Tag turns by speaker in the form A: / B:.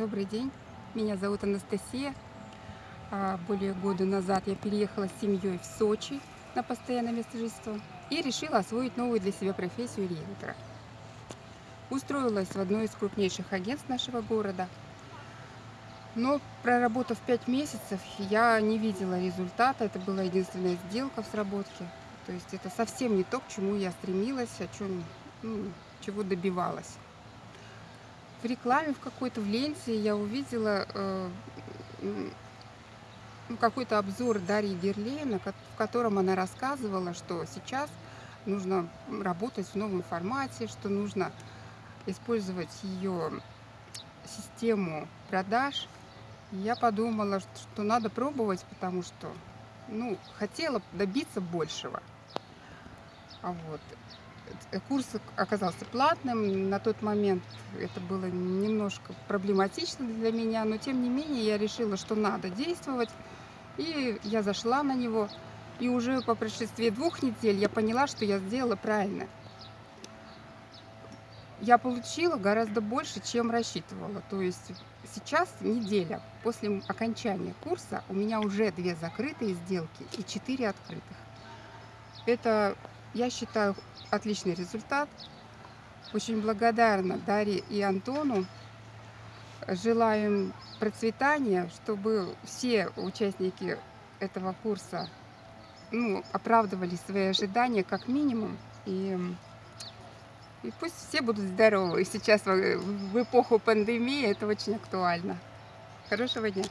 A: Добрый день, меня зовут Анастасия. А, Более года назад я переехала с семьей в Сочи на постоянное место жительства и решила освоить новую для себя профессию риэлтора. Устроилась в одно из крупнейших агентств нашего города. Но проработав 5 месяцев, я не видела результата. Это была единственная сделка в сработке. То есть это совсем не то, к чему я стремилась, о чем, ну, чего добивалась. В рекламе в какой-то в ленте я увидела э, какой-то обзор Дарьи Герлейна, ко- в котором она рассказывала, что сейчас нужно работать в новом формате, что нужно использовать ее систему продаж. Я подумала, что что надо пробовать, потому что ну, хотела добиться большего. А вот. э, Курс оказался платным. На тот момент это было немножко проблематично для меня, но тем не менее я решила, что надо действовать. И я зашла на него. И уже по прошествии двух недель я поняла, что я сделала правильно. Я получила гораздо больше, чем рассчитывала. То есть сейчас неделя после окончания курса у меня уже две закрытые сделки и четыре открытых. Это, я считаю, отличный результат. Очень благодарна Дарье и Антону. Желаем процветания, чтобы все участники этого курса ну, оправдывали свои ожидания как минимум. И, и пусть все будут здоровы. И сейчас в эпоху пандемии это очень актуально. Хорошего дня!